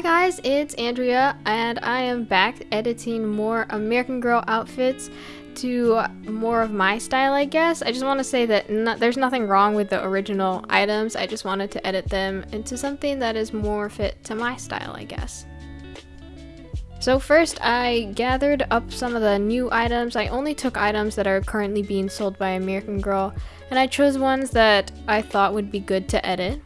Hi guys, it's Andrea, and I am back editing more American Girl outfits to more of my style, I guess. I just want to say that no, there's nothing wrong with the original items, I just wanted to edit them into something that is more fit to my style, I guess. So first, I gathered up some of the new items. I only took items that are currently being sold by American Girl, and I chose ones that I thought would be good to edit.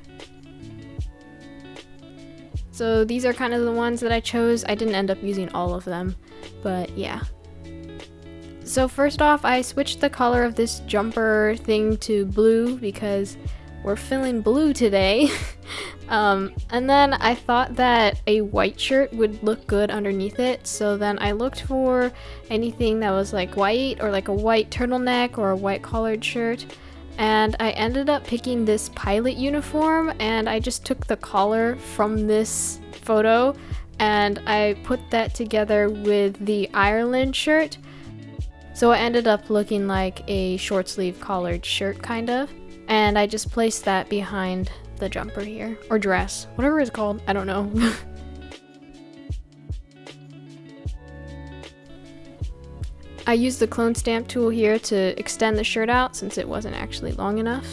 So these are kind of the ones that I chose. I didn't end up using all of them, but yeah. So first off, I switched the color of this jumper thing to blue because we're feeling blue today. um, and then I thought that a white shirt would look good underneath it. So then I looked for anything that was like white or like a white turtleneck or a white collared shirt. And I ended up picking this pilot uniform and I just took the collar from this photo and I put that together with the Ireland shirt. So it ended up looking like a short sleeve collared shirt kind of. And I just placed that behind the jumper here. Or dress. Whatever it's called. I don't know. I used the clone stamp tool here to extend the shirt out since it wasn't actually long enough.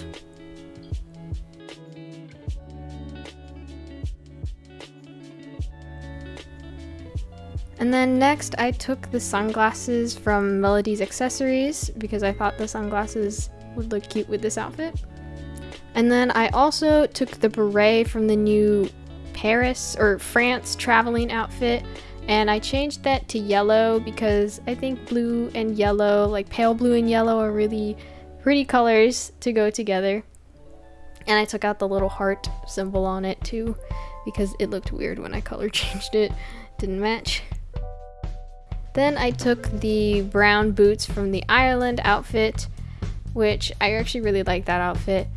And then next I took the sunglasses from Melody's Accessories because I thought the sunglasses would look cute with this outfit. And then I also took the beret from the new Paris or France traveling outfit and I changed that to yellow because I think blue and yellow, like pale blue and yellow are really pretty colors to go together. And I took out the little heart symbol on it too because it looked weird when I color changed it. Didn't match. Then I took the brown boots from the Ireland outfit which I actually really like that outfit.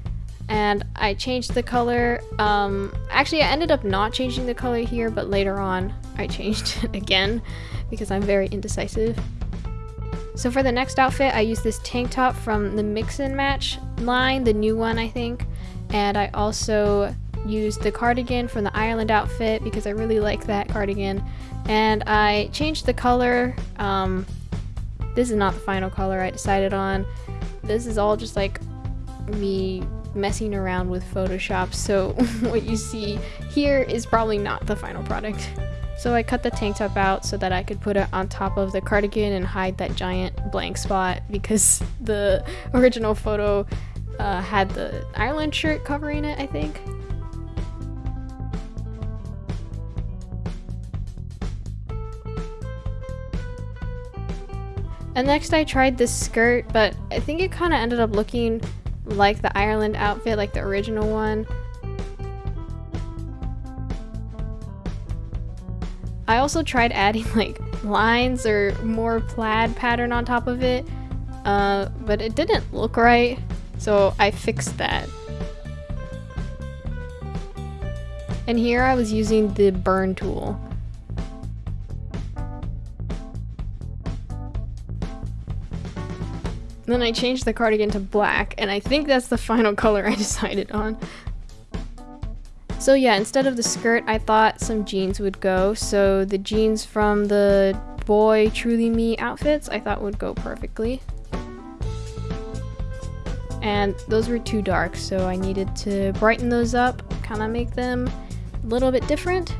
And I changed the color. Um, actually, I ended up not changing the color here, but later on I changed it again because I'm very indecisive. So for the next outfit, I used this tank top from the Mix and Match line, the new one I think. And I also used the cardigan from the Ireland outfit because I really like that cardigan. And I changed the color. Um, this is not the final color I decided on. This is all just like me messing around with Photoshop, so what you see here is probably not the final product. So I cut the tank top out so that I could put it on top of the cardigan and hide that giant blank spot because the original photo uh, had the Ireland shirt covering it, I think. And next I tried this skirt, but I think it kind of ended up looking like the Ireland outfit, like the original one. I also tried adding like lines or more plaid pattern on top of it, uh, but it didn't look right, so I fixed that. And here I was using the burn tool. Then I changed the cardigan to black, and I think that's the final color I decided on. So yeah, instead of the skirt, I thought some jeans would go. So the jeans from the boy Truly Me outfits I thought would go perfectly. And those were too dark, so I needed to brighten those up, kind of make them a little bit different.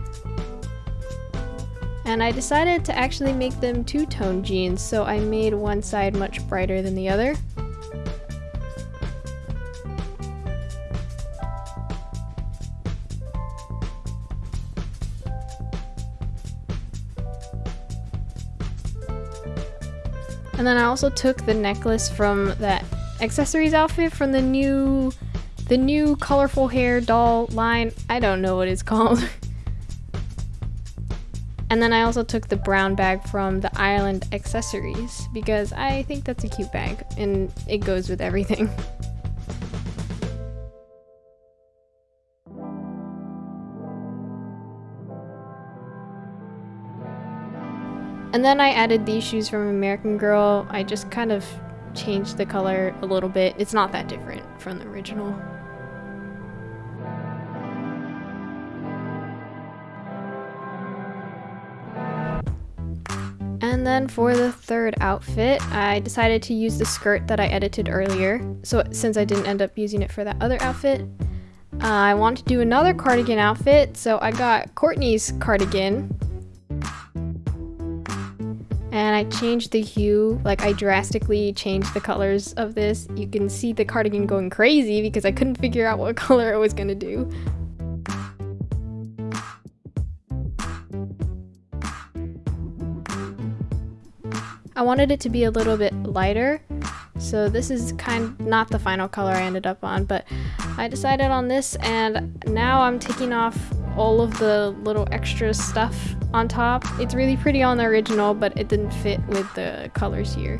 And I decided to actually make them two-tone jeans, so I made one side much brighter than the other. And then I also took the necklace from that accessories outfit from the new the new colorful hair doll line. I don't know what it's called. And then I also took the brown bag from the island accessories because I think that's a cute bag and it goes with everything. And then I added these shoes from American Girl. I just kind of changed the color a little bit. It's not that different from the original. And then for the third outfit, I decided to use the skirt that I edited earlier. So since I didn't end up using it for that other outfit, uh, I wanted to do another cardigan outfit. So I got Courtney's cardigan and I changed the hue, like I drastically changed the colors of this. You can see the cardigan going crazy because I couldn't figure out what color I was gonna do. I wanted it to be a little bit lighter, so this is kind of not the final color I ended up on, but I decided on this and now I'm taking off all of the little extra stuff on top. It's really pretty on the original, but it didn't fit with the colors here.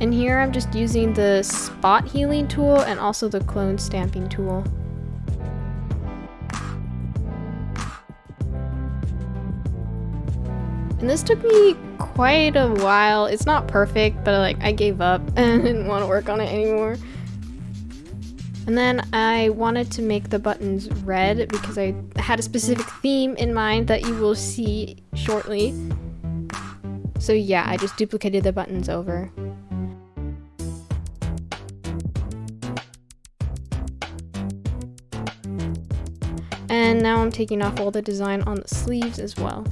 And here I'm just using the spot healing tool and also the clone stamping tool. And this took me quite a while. It's not perfect, but like I gave up and didn't want to work on it anymore. And then I wanted to make the buttons red because I had a specific theme in mind that you will see shortly. So yeah, I just duplicated the buttons over. And now I'm taking off all the design on the sleeves as well.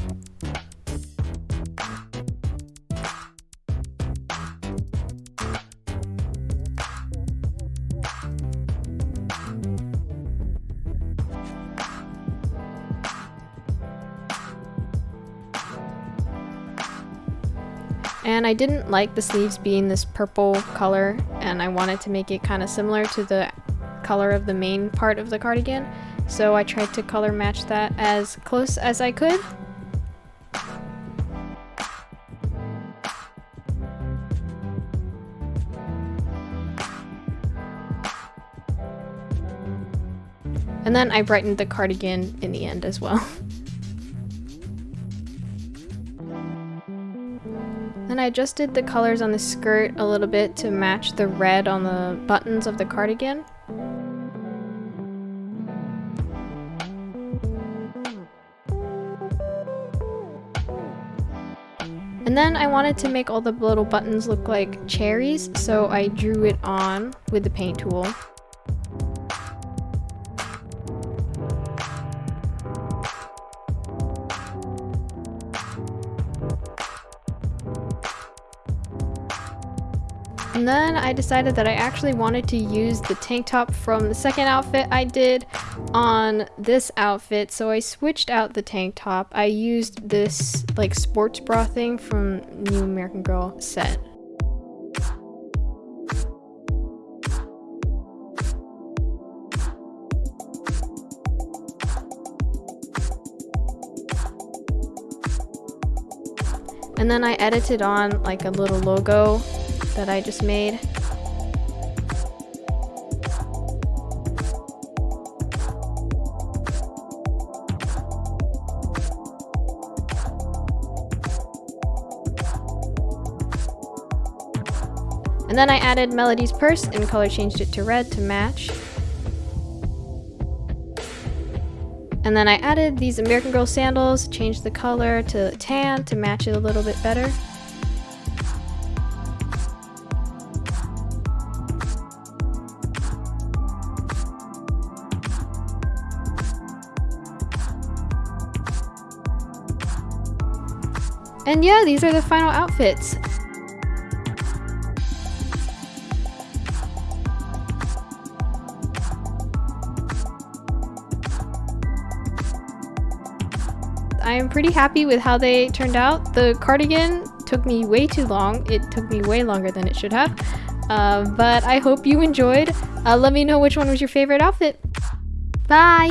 And I didn't like the sleeves being this purple color and I wanted to make it kind of similar to the color of the main part of the cardigan. So I tried to color match that as close as I could. And then I brightened the cardigan in the end as well. Then I adjusted the colors on the skirt a little bit to match the red on the buttons of the cardigan. And then I wanted to make all the little buttons look like cherries, so I drew it on with the paint tool. And then I decided that I actually wanted to use the tank top from the second outfit I did on this outfit. So I switched out the tank top. I used this like sports bra thing from New American Girl set. And then I edited on like a little logo that I just made. And then I added Melody's purse and color changed it to red to match. And then I added these American Girl sandals, changed the color to tan to match it a little bit better. And yeah, these are the final outfits. I am pretty happy with how they turned out. The cardigan took me way too long. It took me way longer than it should have. Uh, but I hope you enjoyed. Uh, let me know which one was your favorite outfit. Bye!